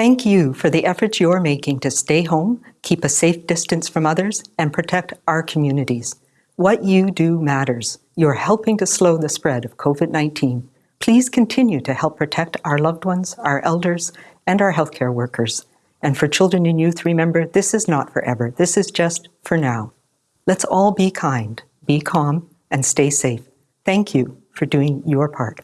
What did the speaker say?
Thank you for the efforts you're making to stay home, keep a safe distance from others, and protect our communities. What you do matters. You're helping to slow the spread of COVID-19. Please continue to help protect our loved ones, our elders, and our healthcare workers. And for children and youth, remember, this is not forever. This is just for now. Let's all be kind, be calm, and stay safe. Thank you for doing your part.